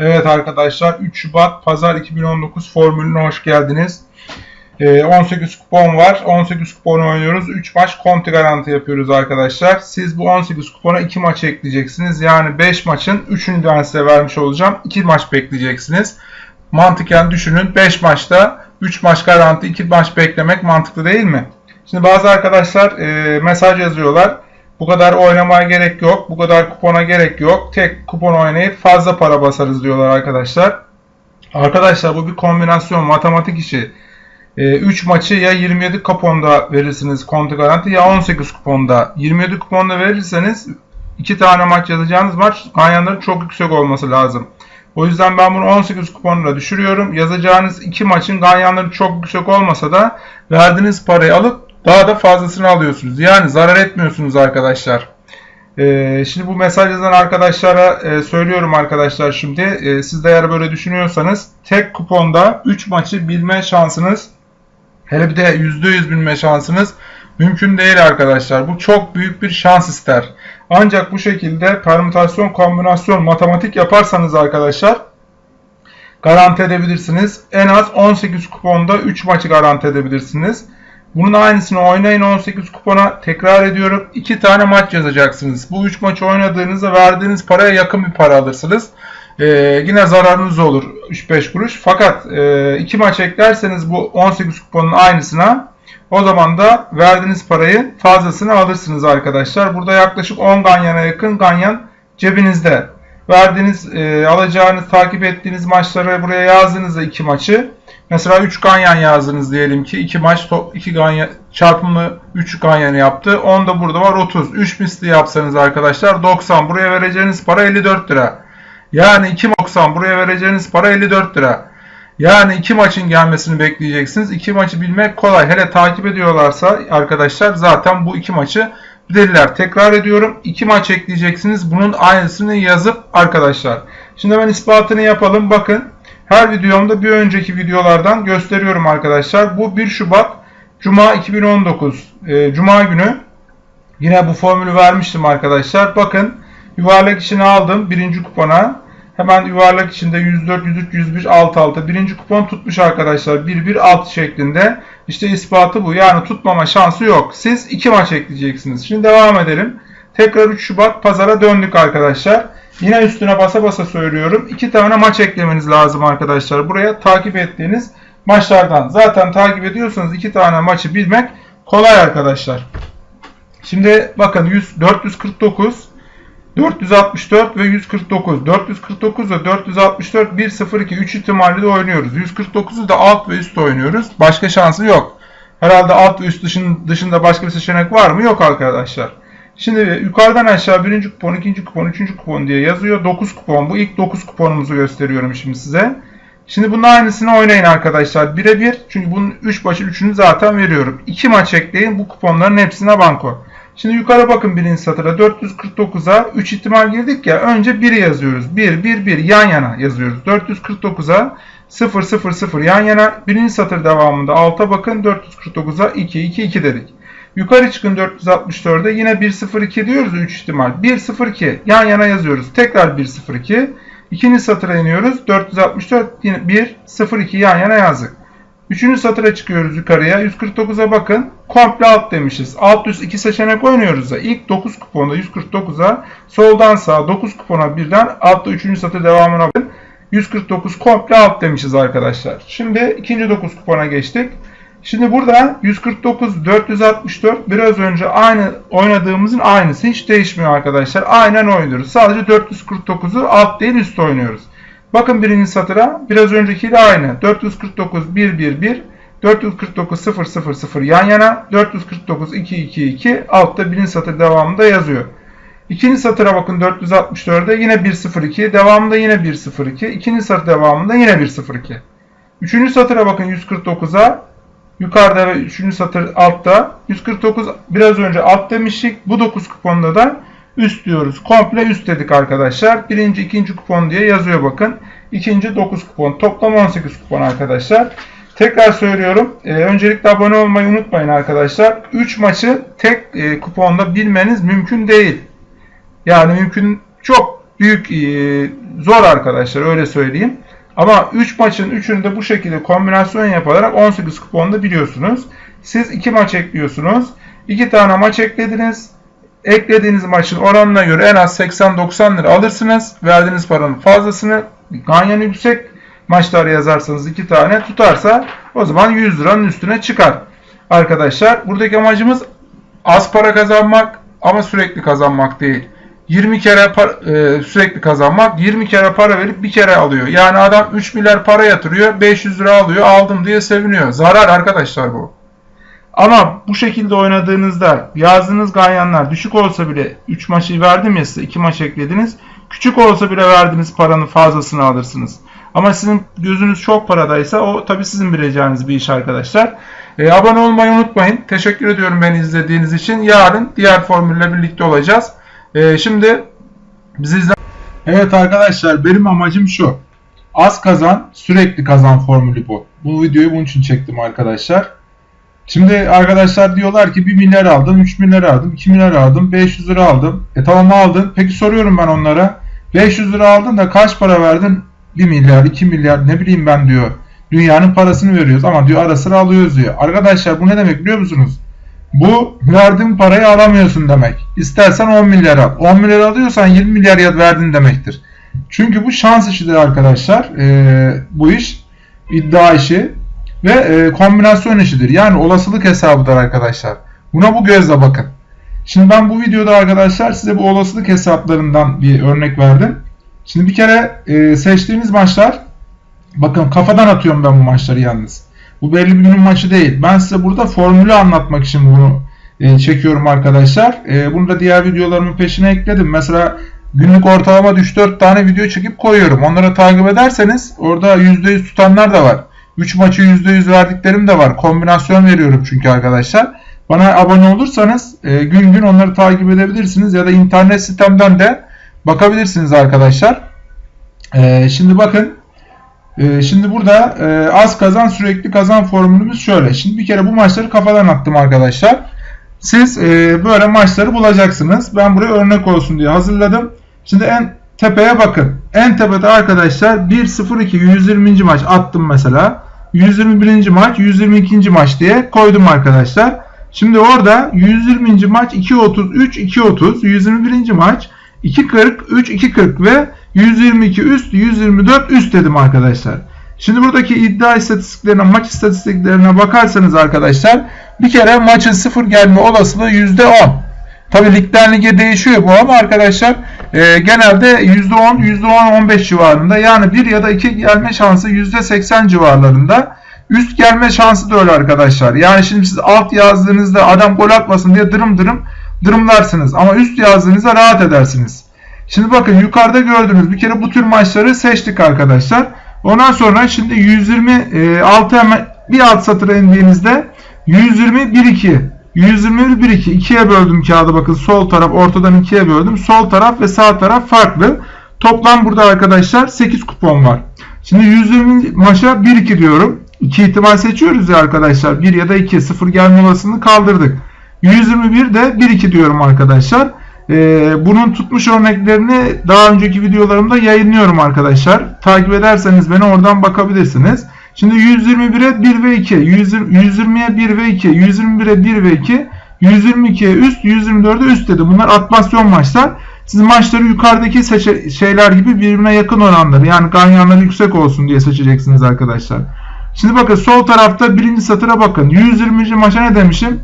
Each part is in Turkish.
Evet arkadaşlar 3 Şubat Pazar 2019 formülüne hoş geldiniz. Ee, 18 kupon var. 18 kuponu oynuyoruz. 3 maç konti garanti yapıyoruz arkadaşlar. Siz bu 18 kupona 2 maç ekleyeceksiniz. Yani 5 maçın 3'ünü ben size vermiş olacağım. 2 maç bekleyeceksiniz. Mantıken düşünün 5 maçta 3 maç garanti 2 maç beklemek mantıklı değil mi? Şimdi bazı arkadaşlar e, mesaj yazıyorlar. Bu kadar oynamaya gerek yok. Bu kadar kupona gerek yok. Tek kupon oynayıp fazla para basarız diyorlar arkadaşlar. Arkadaşlar bu bir kombinasyon matematik işi. 3 maçı ya 27 kuponda verirsiniz konti garanti ya 18 kuponda. 27 kuponda verirseniz 2 tane maç yazacağınız maç ganyanların çok yüksek olması lazım. O yüzden ben bunu 18 kuponla düşürüyorum. Yazacağınız 2 maçın ganyanları çok yüksek olmasa da verdiğiniz parayı alıp daha da fazlasını alıyorsunuz. Yani zarar etmiyorsunuz arkadaşlar. Ee, şimdi bu mesaj yazan arkadaşlara e, söylüyorum arkadaşlar şimdi. E, siz de eğer böyle düşünüyorsanız tek kuponda 3 maçı bilme şansınız hele bir de %100 bilme şansınız mümkün değil arkadaşlar. Bu çok büyük bir şans ister. Ancak bu şekilde permütasyon, kombinasyon, matematik yaparsanız arkadaşlar garanti edebilirsiniz. En az 18 kuponda 3 maçı garanti edebilirsiniz. Bunun aynısını oynayın 18 kupona. Tekrar ediyorum. 2 tane maç yazacaksınız. Bu 3 maçı oynadığınızda verdiğiniz paraya yakın bir para alırsınız. Ee, yine zararınız olur 3-5 kuruş. Fakat 2 e, maç eklerseniz bu 18 kuponun aynısına o zaman da verdiğiniz parayı fazlasını alırsınız arkadaşlar. Burada yaklaşık 10 ganyana yakın ganyan cebinizde. Verdiğiniz, e, alacağınız, takip ettiğiniz maçları buraya yazdığınızda 2 maçı Mesela 3 ganyan yazdınız diyelim ki 2 maç 2 ganyan çarpımı 3 ganyanı yaptı. 10 da burada var 30. 3 misli yapsanız arkadaşlar 90. Buraya vereceğiniz para 54 lira. Yani 2 90 buraya vereceğiniz para 54 lira. Yani 2 maçın gelmesini bekleyeceksiniz. 2 maçı bilmek kolay. Hele takip ediyorlarsa arkadaşlar zaten bu 2 maçı bilirler. Tekrar ediyorum. 2 maç ekleyeceksiniz. Bunun aynısını yazıp arkadaşlar. Şimdi ben ispatını yapalım. Bakın her videomda bir önceki videolardan gösteriyorum arkadaşlar. Bu 1 Şubat Cuma 2019 e, Cuma günü yine bu formülü vermiştim arkadaşlar. Bakın yuvarlak içine aldım birinci kupona. Hemen yuvarlak içinde 104, 103, 101, 6, 6. Birinci kupon tutmuş arkadaşlar. 1, 1, 6 şeklinde. İşte ispatı bu. Yani tutmama şansı yok. Siz 2 maç ekleyeceksiniz. Şimdi devam edelim. Tekrar 3 Şubat pazara döndük arkadaşlar. Yine üstüne basa basa söylüyorum. İki tane maç eklemeniz lazım arkadaşlar. Buraya takip ettiğiniz maçlardan. Zaten takip ediyorsanız iki tane maçı bilmek kolay arkadaşlar. Şimdi bakın 100, 449, 464 ve 149. 449 ve 464 1 0 2 3 ihtimalle de oynuyoruz. 149'u da alt ve üst oynuyoruz. Başka şansı yok. Herhalde alt ve üst dışında başka bir seçenek var mı? Yok arkadaşlar. Şimdi yukarıdan aşağı birinci kupon, ikinci kupon, üçüncü kupon diye yazıyor. 9 kupon. Bu ilk 9 kuponumuzu gösteriyorum şimdi size. Şimdi bunun aynısını oynayın arkadaşlar. Birebir. Çünkü bunun 3 başı 3'ünü zaten veriyorum. 2 maç ekleyin. Bu kuponların hepsine banko. Şimdi yukarı bakın birinci satıra. 449'a 3 ihtimal girdik ya. Önce 1'i yazıyoruz. 1, 1, 1 yan yana yazıyoruz. 449'a 0, 0, 0 yan yana. Birinci satır devamında 6'a bakın. 449'a 2, 2, 2 dedik. Yukarı çıkın 464'e yine 102 diyoruz 3 ihtimal. 102 yan yana yazıyoruz. Tekrar 102. İkinci satıra iniyoruz. 464 yine 102 yan yana yazdık. Üçüncü satıra çıkıyoruz yukarıya. 149'a bakın. Komple alt demişiz. Alt üst iki seçenek oynuyoruz da. İlk 9 kuponda 149'a soldan sağa 9 kupona birden altta 3. satır devamına bakın. 149 komple alt demişiz arkadaşlar. Şimdi ikinci 9 kupona geçtik. Şimdi burada 149, 464 biraz önce aynı oynadığımızın aynısı. Hiç değişmiyor arkadaşlar. Aynen oynuyoruz. Sadece 449'u alt değil üst oynuyoruz. Bakın birinci satıra biraz öncekiyle aynı. 449, 1, 1, 1. 449, 0, 0, 0 yan yana. 449, 2, 2, 2. Altta birinci satır devamında yazıyor. İkinci satıra bakın 464'de yine 1, 0, 2. Devamında yine 1, 0, 2. İkinci satır devamında yine 1, 0, 2. Üçüncü satıra bakın 149'a Yukarıda ve 3. satır altta. 149 biraz önce alt demiştik. Bu 9 kuponda da üst diyoruz. Komple üst dedik arkadaşlar. Birinci, ikinci kupon diye yazıyor bakın. İkinci 9 kupon. Toplam 18 kupon arkadaşlar. Tekrar söylüyorum. E, öncelikle abone olmayı unutmayın arkadaşlar. 3 maçı tek e, kuponda bilmeniz mümkün değil. Yani mümkün çok büyük e, zor arkadaşlar öyle söyleyeyim. Ama 3 maçın 3'ünü de bu şekilde kombinasyon yapılarak 18 kuponda biliyorsunuz. Siz 2 maç ekliyorsunuz. 2 tane maç eklediniz. Eklediğiniz maçın oranına göre en az 80-90 lira alırsınız. Verdiğiniz paranın fazlasını ganyan yüksek maçlar yazarsanız 2 tane tutarsa o zaman 100 liranın üstüne çıkar. Arkadaşlar buradaki amacımız az para kazanmak ama sürekli kazanmak değil. 20 kere par- e, sürekli kazanmak 20 kere para verip bir kere alıyor. Yani adam 3 milyar para yatırıyor 500 lira alıyor aldım diye seviniyor. Zarar arkadaşlar bu. Ama bu şekilde oynadığınızda yazdığınız ganyanlar düşük olsa bile 3 maçı verdim ya size 2 maç eklediniz. Küçük olsa bile verdiğiniz paranın fazlasını alırsınız. Ama sizin gözünüz çok paradaysa o tabi sizin bileceğiniz bir iş arkadaşlar. E, abone olmayı unutmayın. Teşekkür ediyorum beni izlediğiniz için. Yarın diğer formülle birlikte olacağız. E, şimdi bizi izle... Evet arkadaşlar benim amacım şu. Az kazan sürekli kazan formülü bu. Bu videoyu bunun için çektim arkadaşlar. Şimdi arkadaşlar diyorlar ki 1 milyar aldım, 3 milyar aldım, 2 milyar aldım, 500 lira aldım. E tamam aldın. Peki soruyorum ben onlara. 500 lira aldın da kaç para verdin? 1 milyar, 2 milyar ne bileyim ben diyor. Dünyanın parasını veriyoruz ama diyor ara sıra alıyoruz diyor. Arkadaşlar bu ne demek biliyor musunuz? Bu verdiğin parayı alamıyorsun demek. İstersen 10 milyar al. 10 milyar alıyorsan 20 milyar ya verdin demektir. Çünkü bu şans işidir arkadaşlar. Ee, bu iş iddia işi ve e, kombinasyon işidir. Yani olasılık hesabıdır arkadaşlar. Buna bu gözle bakın. Şimdi ben bu videoda arkadaşlar size bu olasılık hesaplarından bir örnek verdim. Şimdi bir kere e, seçtiğiniz maçlar bakın kafadan atıyorum ben bu maçları yalnız. Bu belli bir günün maçı değil. Ben size burada formülü anlatmak için bunu e, çekiyorum arkadaşlar. E, bunu da diğer videolarımın peşine ekledim. Mesela günlük ortalama 3-4 tane video çekip koyuyorum. Onları takip ederseniz orada %100 tutanlar da var. 3 maçı %100 verdiklerim de var. Kombinasyon veriyorum çünkü arkadaşlar. Bana abone olursanız e, gün gün onları takip edebilirsiniz ya da internet sitemden de bakabilirsiniz arkadaşlar. Şimdi bakın e, şimdi burada e, az kazan sürekli kazan formülümüz şöyle. Şimdi bir kere bu maçları kafadan attım arkadaşlar. Siz e, böyle maçları bulacaksınız. Ben buraya örnek olsun diye hazırladım. Şimdi en tepeye bakın. En tepede arkadaşlar 1-0-2 120. maç attım mesela. 121. maç 122. maç diye koydum arkadaşlar. Şimdi orada 120. maç 2.33 2.30 121. maç 2.40 3 2.40 ve 122 üst 124 üst dedim arkadaşlar. Şimdi buradaki iddia istatistiklerine maç istatistiklerine bakarsanız arkadaşlar bir kere maçın sıfır gelme olasılığı %10. Tabi ligden lige değişiyor bu ama arkadaşlar e, genelde %10 %10-15 civarında yani 1 ya da 2 gelme şansı %80 civarlarında. Üst gelme şansı da öyle arkadaşlar. Yani şimdi siz alt yazdığınızda adam gol atmasın diye dırım dırım dırımlarsınız. Ama üst yazdığınızda rahat edersiniz. Şimdi bakın yukarıda gördüğünüz bir kere bu tür maçları seçtik arkadaşlar. Ondan sonra şimdi 126 hemen bir alt satıra indiğinizde 120 1 2 121 1 2 ikiye böldüm kağıdı bakın sol taraf ortadan ikiye böldüm. Sol taraf ve sağ taraf farklı. Toplam burada arkadaşlar 8 kupon var. Şimdi 120 maça 1 2 diyorum. 2 ihtimal seçiyoruz ya arkadaşlar. 1 ya da 2 0 gelme olasılığını kaldırdık. 121 de 1 2 diyorum arkadaşlar. Ee, bunun tutmuş örneklerini daha önceki videolarımda yayınlıyorum arkadaşlar. Takip ederseniz beni oradan bakabilirsiniz. Şimdi 121'e 1 ve 2, 120'ye 1 ve 2, 121'e 1 ve 2, 122'ye üst, 124'e üst dedi. Bunlar atmasyon maçlar. Siz maçları yukarıdaki şeyler gibi birbirine yakın oranları yani ganyanları yüksek olsun diye seçeceksiniz arkadaşlar. Şimdi bakın sol tarafta birinci satıra bakın. 120. maça ne demişim?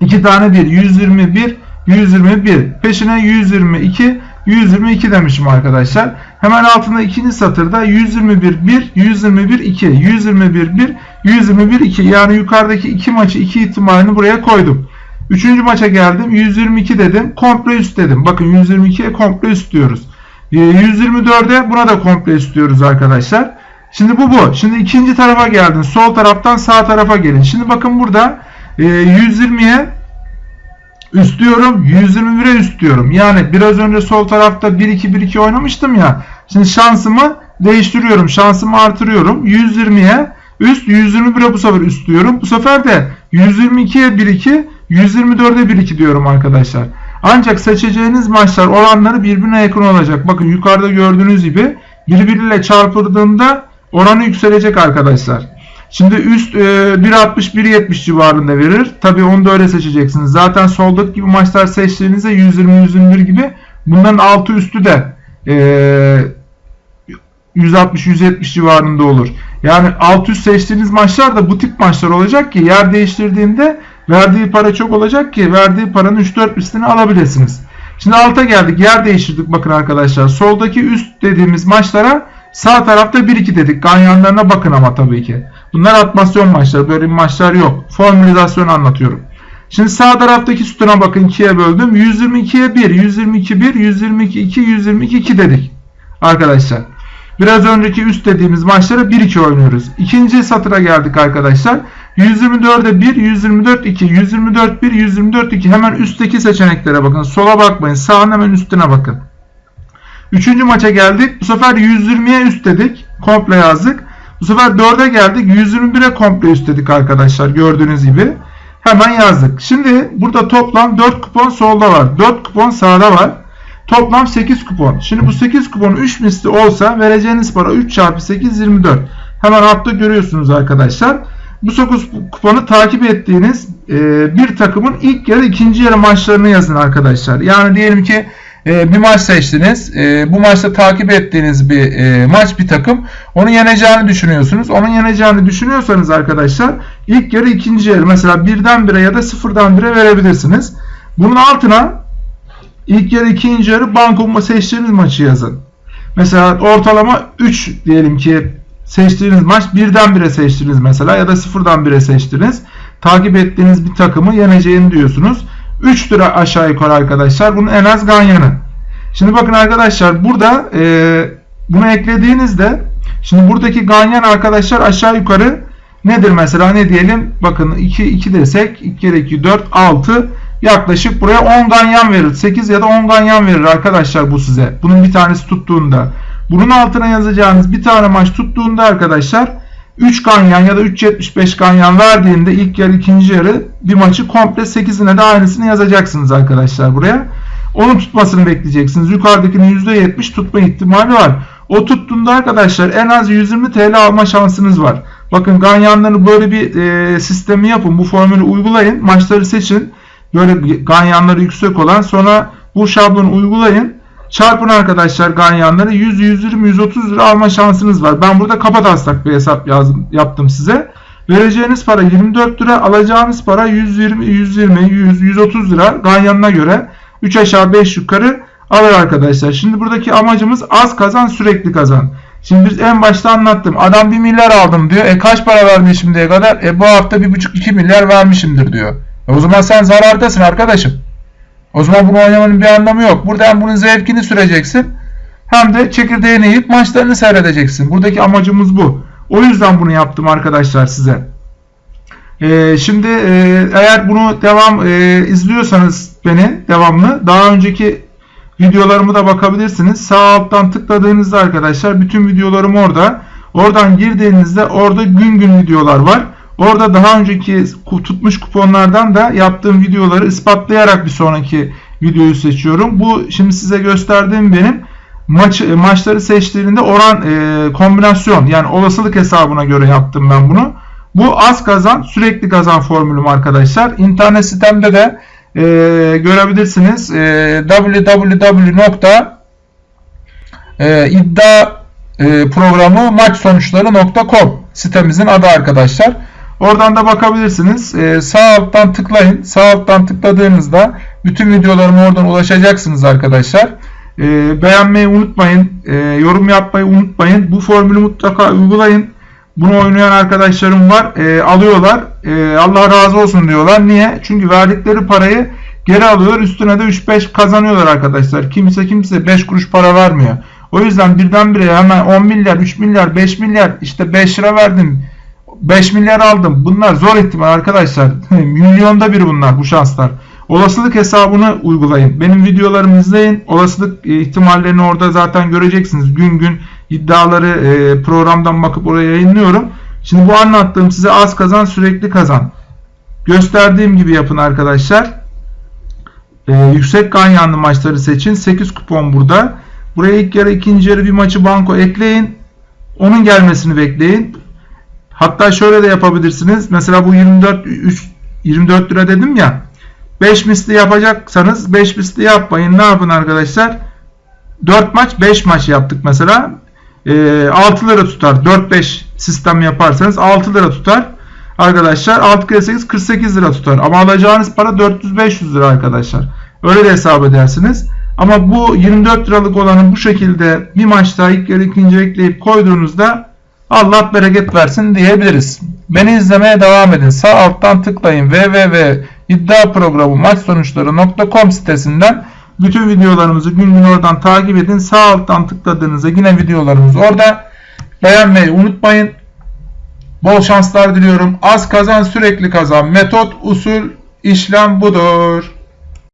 2 tane 1. 121, 121. Peşine 122, 122 demişim arkadaşlar. Hemen altında ikinci satırda 121 1, 121 2, 121 1, 121 2. Yani yukarıdaki iki maçı iki ihtimalini buraya koydum. Üçüncü maça geldim. 122 dedim. Komple üst dedim. Bakın 122'ye komple üst diyoruz. 124'e buna da komple üst diyoruz arkadaşlar. Şimdi bu bu. Şimdi ikinci tarafa geldin. Sol taraftan sağ tarafa gelin. Şimdi bakın burada 120'ye üst diyorum. 121'e üst diyorum. Yani biraz önce sol tarafta 1-2-1-2 oynamıştım ya. Şimdi şansımı değiştiriyorum. Şansımı artırıyorum. 120'ye üst 121'e bu sefer üst diyorum. Bu sefer de 122'ye 1-2 124'e 1-2 diyorum arkadaşlar. Ancak seçeceğiniz maçlar oranları birbirine yakın olacak. Bakın yukarıda gördüğünüz gibi birbiriyle çarpıldığında oranı yükselecek arkadaşlar. Şimdi üst e, 1.60-1.70 civarında verir. Tabi onu da öyle seçeceksiniz. Zaten soldaki gibi maçlar seçtiğinizde 120-121 gibi bunların altı üstü de e, 160-170 civarında olur. Yani alt üst seçtiğiniz maçlar da bu tip maçlar olacak ki yer değiştirdiğinde verdiği para çok olacak ki verdiği paranın 3-4 üstünü alabilirsiniz. Şimdi alta geldik. Yer değiştirdik bakın arkadaşlar. Soldaki üst dediğimiz maçlara sağ tarafta 1-2 dedik. Ganyanlarına bakın ama tabii ki. Bunlar atmasyon maçları. Böyle maçlar yok. Formülizasyon anlatıyorum. Şimdi sağ taraftaki sütuna bakın 2'ye böldüm. 122'ye 1, 122 1, 122 2, 122 2 dedik. Arkadaşlar. Biraz önceki üst dediğimiz maçlara 1-2 oynuyoruz. İkinci satıra geldik arkadaşlar. 124'e 1, 124 2, 124 1, 124 2. Hemen üstteki seçeneklere bakın. Sola bakmayın. Sağın hemen üstüne bakın. Üçüncü maça geldik. Bu sefer 120'ye üst dedik. Komple yazdık. Bu sefer 4'e geldik. 121'e komple üst dedik arkadaşlar. Gördüğünüz gibi. Hemen yazdık. Şimdi burada toplam 4 kupon solda var. 4 kupon sağda var. Toplam 8 kupon. Şimdi bu 8 kupon 3 misli olsa vereceğiniz para 3 çarpı 8 24. Hemen altta görüyorsunuz arkadaşlar. Bu 9 kuponu takip ettiğiniz bir takımın ilk yarı ikinci yarı maçlarını yazın arkadaşlar. Yani diyelim ki e, bir maç seçtiniz. E, bu maçta takip ettiğiniz bir e, maç bir takım. Onu yeneceğini düşünüyorsunuz. Onun yeneceğini düşünüyorsanız arkadaşlar ilk yarı ikinci yarı mesela birden bire ya da sıfırdan bire verebilirsiniz. Bunun altına ilk yarı ikinci yarı banko seçtiğiniz maçı yazın. Mesela ortalama 3 diyelim ki seçtiğiniz maç birden bire seçtiniz mesela ya da sıfırdan bire seçtiniz. Takip ettiğiniz bir takımı yeneceğini diyorsunuz. 3 lira aşağı yukarı arkadaşlar. Bunun en az ganyanı. Şimdi bakın arkadaşlar burada e, bunu eklediğinizde şimdi buradaki ganyan arkadaşlar aşağı yukarı nedir mesela ne diyelim bakın 2 2 desek 2 kere 2 4 6 yaklaşık buraya 10 ganyan verir. 8 ya da 10 ganyan verir arkadaşlar bu size. Bunun bir tanesi tuttuğunda. Bunun altına yazacağınız bir tane maç tuttuğunda arkadaşlar 3 ganyan ya da 3.75 ganyan verdiğinde ilk yarı ikinci yarı bir maçı komple 8'ine de aynısını yazacaksınız arkadaşlar buraya. Onun tutmasını bekleyeceksiniz. Yukarıdakinin %70 tutma ihtimali var. O tuttuğunda arkadaşlar en az 120 TL alma şansınız var. Bakın ganyanları böyle bir e, sistemi yapın. Bu formülü uygulayın. Maçları seçin. Böyle ganyanları yüksek olan sonra bu şablonu uygulayın. Çarpın arkadaşlar ganyanları 100, 120, 130 lira alma şansınız var. Ben burada kafa taslak bir hesap yazdım, yaptım size. Vereceğiniz para 24 lira, alacağınız para 120, 120, 100, 130 lira ganyanına göre 3 aşağı 5 yukarı alır arkadaşlar. Şimdi buradaki amacımız az kazan sürekli kazan. Şimdi biz en başta anlattım. Adam 1 milyar aldım diyor. E kaç para vermiş şimdiye kadar? E bu hafta 1,5-2 milyar vermişimdir diyor. E o zaman sen zarardasın arkadaşım. O zaman bunu oynamanın bir anlamı yok. Burada hem bunun zevkini süreceksin hem de çekirdeğini yiyip maçlarını seyredeceksin. Buradaki amacımız bu. O yüzden bunu yaptım arkadaşlar size. Ee, şimdi e, eğer bunu devam e, izliyorsanız beni devamlı daha önceki videolarımı da bakabilirsiniz. Sağ alttan tıkladığınızda arkadaşlar bütün videolarım orada. Oradan girdiğinizde orada gün gün videolar var. Orada daha önceki tutmuş kuponlardan da yaptığım videoları ispatlayarak bir sonraki videoyu seçiyorum. Bu şimdi size gösterdiğim benim maç maçları seçtiğinde oran e, kombinasyon yani olasılık hesabına göre yaptım ben bunu. Bu az kazan sürekli kazan formülüm arkadaşlar. İnternet sitemde de e, görebilirsiniz. E, www.iddia e, sitemizin adı arkadaşlar. Oradan da bakabilirsiniz. Ee, sağ alttan tıklayın. Sağ alttan tıkladığınızda bütün videolarıma oradan ulaşacaksınız arkadaşlar. Ee, beğenmeyi unutmayın. Ee, yorum yapmayı unutmayın. Bu formülü mutlaka uygulayın. Bunu oynayan arkadaşlarım var. Ee, alıyorlar. Ee, Allah razı olsun diyorlar. Niye? Çünkü verdikleri parayı geri alıyorlar. Üstüne de 3-5 kazanıyorlar arkadaşlar. Kimse kimse 5 kuruş para vermiyor. O yüzden birdenbire hemen 10 milyar, 3 milyar, 5 milyar işte 5 lira verdim 5 milyar aldım. Bunlar zor ihtimal arkadaşlar. Milyonda bir bunlar bu şanslar. Olasılık hesabını uygulayın. Benim videolarımı izleyin. Olasılık e, ihtimallerini orada zaten göreceksiniz. Gün gün iddiaları e, programdan bakıp oraya yayınlıyorum. Şimdi bu anlattığım size az kazan sürekli kazan. Gösterdiğim gibi yapın arkadaşlar. e, yüksek ganyanlı maçları seçin. 8 kupon burada. Buraya ilk yarı ikinci yarı bir maçı banko ekleyin. Onun gelmesini bekleyin. Hatta şöyle de yapabilirsiniz. Mesela bu 24 3 24 lira dedim ya. 5 misli yapacaksanız 5 misli yapmayın. Ne yapın arkadaşlar? 4 maç 5 maç yaptık mesela. E, 6 lira tutar. 4-5 sistem yaparsanız 6 lira tutar. Arkadaşlar 6 kere 8 48 lira tutar. Ama alacağınız para 400-500 lira arkadaşlar. Öyle de hesap edersiniz. Ama bu 24 liralık olanı bu şekilde bir maçta ilk yarı ikinci ekleyip koyduğunuzda Allah bereket versin diyebiliriz. Beni izlemeye devam edin. Sağ alttan tıklayın www.iddiaprogramu sitesinden bütün videolarımızı gün gün oradan takip edin. Sağ alttan tıkladığınızda yine videolarımız orada. Beğenmeyi unutmayın. Bol şanslar diliyorum. Az kazan sürekli kazan. Metot, usul, işlem budur.